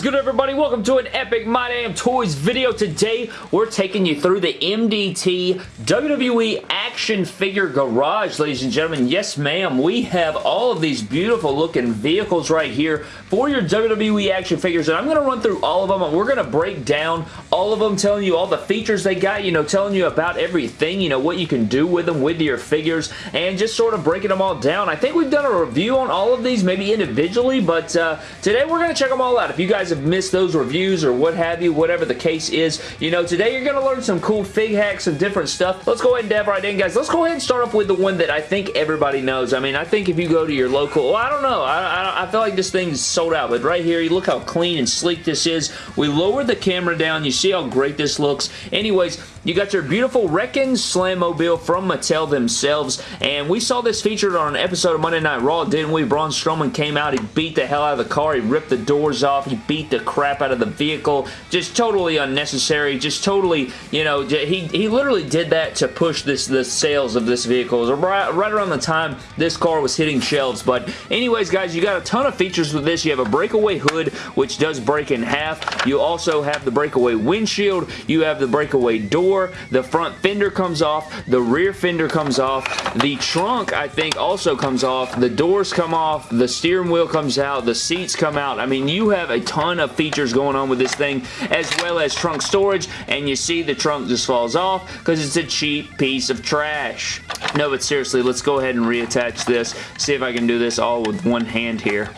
is good everybody? Welcome to an epic My Damn Toys video. Today we're taking you through the MDT WWE Action Figure Garage, ladies and gentlemen. Yes ma'am, we have all of these beautiful looking vehicles right here for your WWE action figures and I'm going to run through all of them and we're going to break down all of them, telling you all the features they got, you know, telling you about everything, you know, what you can do with them, with your figures, and just sort of breaking them all down. I think we've done a review on all of these, maybe individually, but uh, today we're going to check them all out. If you guys have missed those reviews or what have you, whatever the case is, you know, today you're going to learn some cool fig hacks and different stuff. Let's go ahead and dive right in, guys. Let's go ahead and start off with the one that I think everybody knows. I mean, I think if you go to your local, well, I don't know. I, I, I feel like this thing's sold out, but right here, you look how clean and sleek this is. We lowered the camera down. You see how great this looks. Anyways, you got your beautiful Wrecking Slammobile from Mattel themselves, and we saw this featured on an episode of Monday Night Raw, didn't we? Braun Strowman came out, he beat the hell out of the car, he ripped the doors off, he beat the crap out of the vehicle, just totally unnecessary, just totally, you know, he, he literally did that to push this the sales of this vehicle. Right, right around the time this car was hitting shelves, but anyways, guys, you got a ton of features with this. You have a breakaway hood, which does break in half. You also have the breakaway windshield. You have the breakaway door. The front fender comes off. The rear fender comes off. The trunk, I think, also comes off. The doors come off. The steering wheel comes out. The seats come out. I mean, you have a ton of features going on with this thing, as well as trunk storage, and you see the trunk just falls off because it's a cheap piece of trash. No, but seriously, let's go ahead and reattach this. See if I can do this all with one hand here.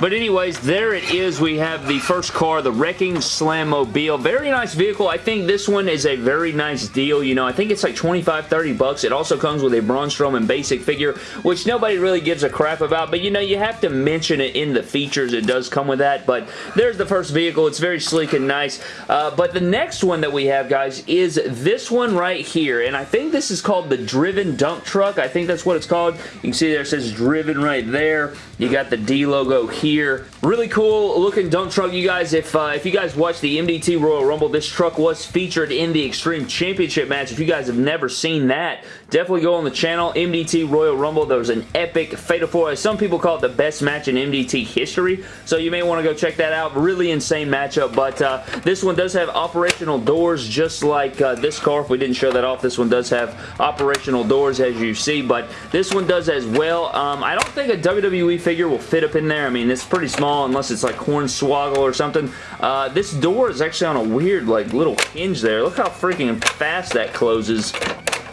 But anyways, there it is. We have the first car, the Wrecking Slammobile. Very nice vehicle. I think this one is a very nice deal. You know, I think it's like 25, 30 bucks. It also comes with a Braun Strowman basic figure, which nobody really gives a crap about. But, you know, you have to mention it in the features. It does come with that. But there's the first vehicle. It's very sleek and nice. Uh, but the next one that we have, guys, is this one right here. And I think this is called the Driven Dump Truck. I think that's what it's called. You can see there it says Driven right there. You got the D logo here here. Really cool looking dump truck, you guys. If, uh, if you guys watched the MDT Royal Rumble, this truck was featured in the Extreme Championship match. If you guys have never seen that, definitely go on the channel. MDT Royal Rumble, there was an epic Fatal 4. Some people call it the best match in MDT history, so you may want to go check that out. Really insane matchup, but uh, this one does have operational doors just like uh, this car. If we didn't show that off, this one does have operational doors as you see, but this one does as well. Um, I don't think a WWE figure will fit up in there. I mean, it's pretty small unless it's like Hornswoggle or something. Uh, this door is actually on a weird like little hinge there. Look how freaking fast that closes.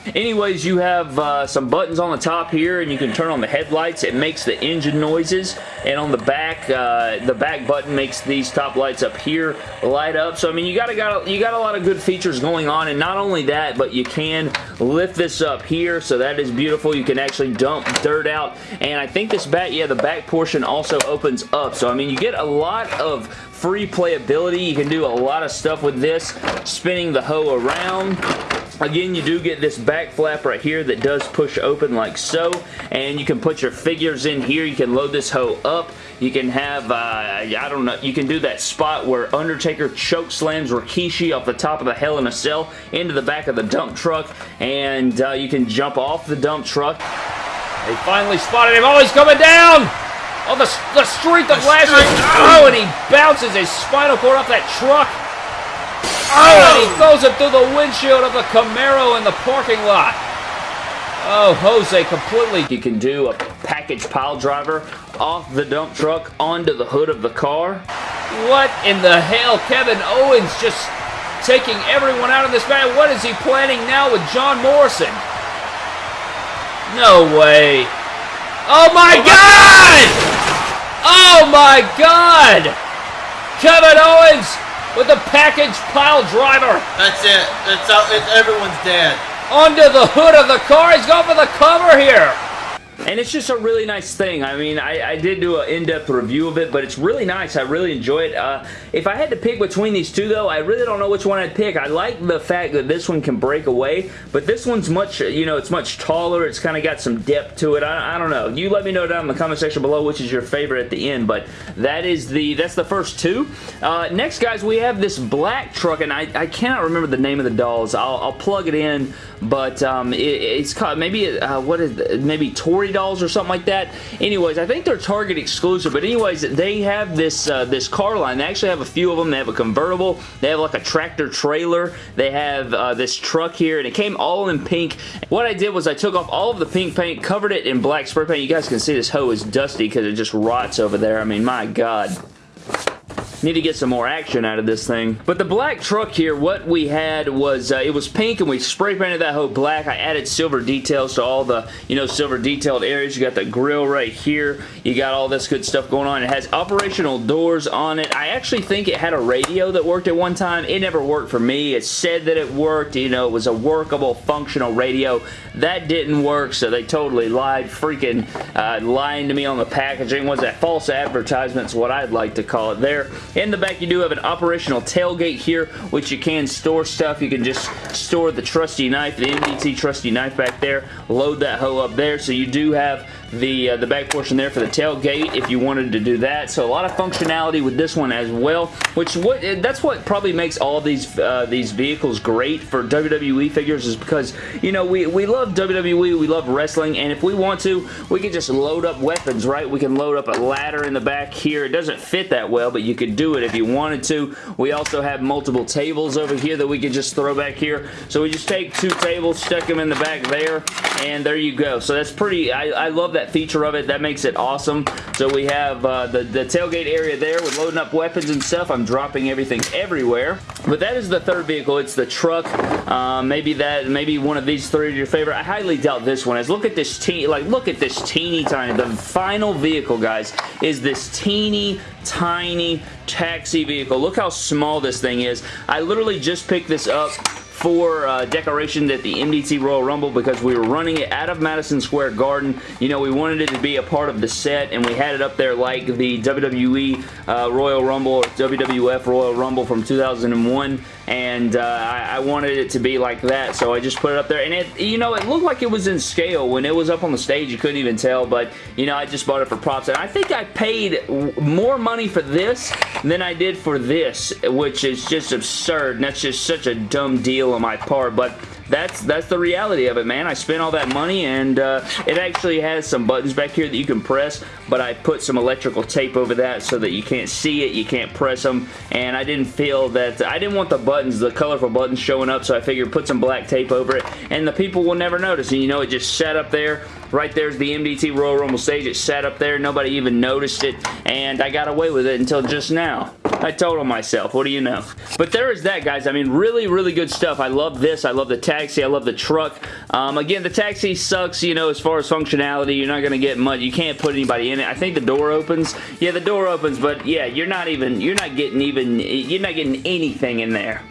Anyways, you have uh, some buttons on the top here, and you can turn on the headlights. It makes the engine noises, and on the back, uh, the back button makes these top lights up here light up. So, I mean, you got, a, got, you got a lot of good features going on, and not only that, but you can lift this up here, so that is beautiful. You can actually dump dirt out, and I think this back, yeah, the back portion also opens up. So, I mean, you get a lot of free playability. You can do a lot of stuff with this, spinning the hoe around Again, you do get this back flap right here that does push open like so, and you can put your figures in here. You can load this hoe up. You can have, uh, I don't know, you can do that spot where Undertaker choke slams Rikishi off the top of the Hell in a Cell into the back of the dump truck, and uh, you can jump off the dump truck. They finally spotted him. Oh, he's coming down! Oh, the, the strength of last Oh, and he bounces his spinal cord off that truck. Oh, and he throws it through the windshield of the Camaro in the parking lot. Oh, Jose completely. You can do a package pile driver off the dump truck onto the hood of the car. What in the hell? Kevin Owens just taking everyone out of this match. What is he planning now with John Morrison? No way. Oh my god! Oh my god! Kevin Owens with the package pile driver. That's it. That's out. Uh, it's everyone's dead. Under the hood of the car. He's going for the cover here. And it's just a really nice thing. I mean, I, I did do an in-depth review of it, but it's really nice. I really enjoy it. Uh, if I had to pick between these two, though, I really don't know which one I'd pick. I like the fact that this one can break away, but this one's much, you know, it's much taller. It's kind of got some depth to it. I, I don't know. You let me know down in the comment section below which is your favorite at the end, but that is the, that's the first two. Uh, next, guys, we have this black truck, and I, I cannot remember the name of the dolls. I'll, I'll plug it in, but um, it, it's called, maybe, uh, what is, maybe Tori $40 or something like that. Anyways, I think they're Target exclusive, but anyways, they have this uh, this car line. They actually have a few of them. They have a convertible. They have like a tractor trailer. They have uh, this truck here, and it came all in pink. What I did was I took off all of the pink paint, covered it in black spray paint. You guys can see this hoe is dusty because it just rots over there. I mean, my God. Need to get some more action out of this thing. But the black truck here, what we had was, uh, it was pink and we spray painted that whole black. I added silver details to all the, you know, silver detailed areas. You got the grill right here. You got all this good stuff going on. It has operational doors on it. I actually think it had a radio that worked at one time. It never worked for me. It said that it worked. You know, it was a workable, functional radio. That didn't work, so they totally lied. Freaking uh, lying to me on the packaging. Was that false advertisements, what I'd like to call it there. In the back, you do have an operational tailgate here, which you can store stuff. You can just store the trusty knife, the MDT trusty knife back there, load that hoe up there. So you do have the uh, the back portion there for the tailgate if you wanted to do that. So a lot of functionality with this one as well, which what that's what probably makes all these uh, these vehicles great for WWE figures is because you know we we love WWE, we love wrestling, and if we want to, we can just load up weapons, right? We can load up a ladder in the back here. It doesn't fit that well, but you could do it if you wanted to. We also have multiple tables over here that we could just throw back here. So we just take two tables, stick them in the back there, and there you go. So that's pretty, I, I love that that feature of it. That makes it awesome. So we have uh, the, the tailgate area there with loading up weapons and stuff. I'm dropping everything everywhere. But that is the third vehicle. It's the truck. Uh, maybe that, maybe one of these three are your favorite. I highly doubt this one is. Look at this teeny, like look at this teeny tiny. The final vehicle, guys, is this teeny tiny taxi vehicle. Look how small this thing is. I literally just picked this up for uh, decoration at the MDT Royal Rumble because we were running it out of Madison Square Garden. You know, we wanted it to be a part of the set and we had it up there like the WWE uh, Royal Rumble or WWF Royal Rumble from 2001 and uh, I, I, wanted it to be like that so I just put it up there. And it you know it looked like it was in scale when it was up on the stage. You couldn't even tell but you know I just bought it for props. And I think I paid more money for this than I did for this which is just absurd. And that's just such a dumb deal on my part but that's that's the reality of it, man. I spent all that money, and uh, it actually has some buttons back here that you can press, but I put some electrical tape over that so that you can't see it, you can't press them, and I didn't feel that, I didn't want the buttons, the colorful buttons showing up, so I figured put some black tape over it, and the people will never notice, and you know, it just sat up there, right there's the MDT Royal Rumble stage, it sat up there, nobody even noticed it, and I got away with it until just now. I told myself, what do you know? But there is that, guys. I mean, really, really good stuff. I love this. I love the taxi. I love the truck. Um, again, the taxi sucks, you know, as far as functionality. You're not going to get much. You can't put anybody in it. I think the door opens. Yeah, the door opens, but yeah, you're not even, you're not getting even, you're not getting anything in there.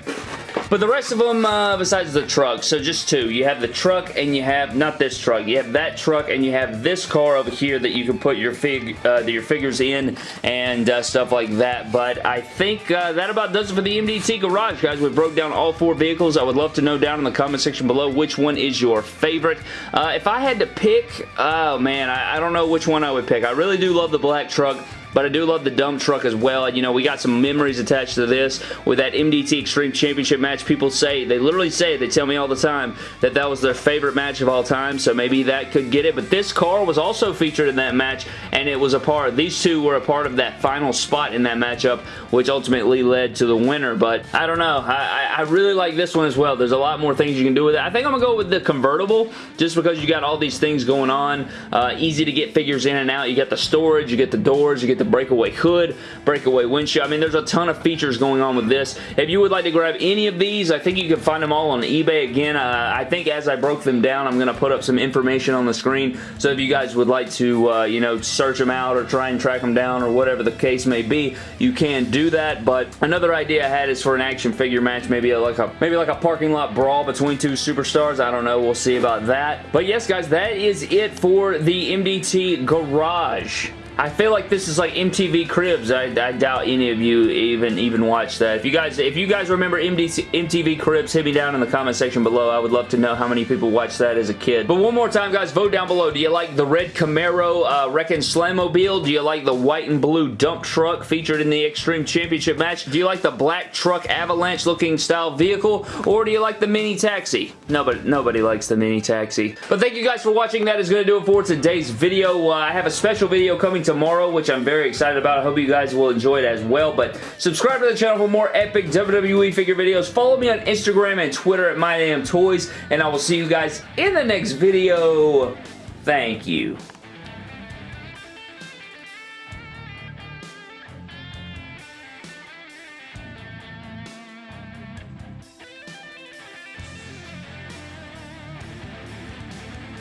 But the rest of them, uh, besides the truck, so just two. You have the truck and you have, not this truck, you have that truck and you have this car over here that you can put your, fig, uh, your figures in and uh, stuff like that. But I think uh, that about does it for the MDT Garage, guys. We broke down all four vehicles. I would love to know down in the comment section below which one is your favorite. Uh, if I had to pick, oh man, I, I don't know which one I would pick. I really do love the black truck. But I do love the dump truck as well. You know, we got some memories attached to this with that MDT Extreme Championship match. People say, they literally say, they tell me all the time that that was their favorite match of all time, so maybe that could get it. But this car was also featured in that match, and it was a part, these two were a part of that final spot in that matchup, which ultimately led to the winner. But I don't know. I, I really like this one as well. There's a lot more things you can do with it. I think I'm going to go with the convertible just because you got all these things going on. Uh, easy to get figures in and out. You got the storage, you get the doors, you get the breakaway hood, breakaway windshield. I mean, there's a ton of features going on with this. If you would like to grab any of these, I think you can find them all on eBay. Again, uh, I think as I broke them down, I'm going to put up some information on the screen. So if you guys would like to, uh, you know, search them out or try and track them down or whatever the case may be, you can do that. But another idea I had is for an action figure match, maybe like a maybe like a parking lot brawl between two superstars. I don't know. We'll see about that. But yes, guys, that is it for the MDT Garage. I feel like this is like MTV Cribs. I, I doubt any of you even even watch that. If you guys if you guys remember MDC, MTV Cribs, hit me down in the comment section below. I would love to know how many people watched that as a kid. But one more time, guys, vote down below. Do you like the red Camaro uh, Wrecking Slammobile? Do you like the white and blue dump truck featured in the Extreme Championship match? Do you like the black truck avalanche looking style vehicle? Or do you like the mini taxi? Nobody, nobody likes the mini taxi. But thank you guys for watching. That is going to do it for today's video. Uh, I have a special video coming tomorrow, which I'm very excited about. I hope you guys will enjoy it as well. But subscribe to the channel for more epic WWE figure videos. Follow me on Instagram and Twitter at MyDamnToys, and I will see you guys in the next video. Thank you.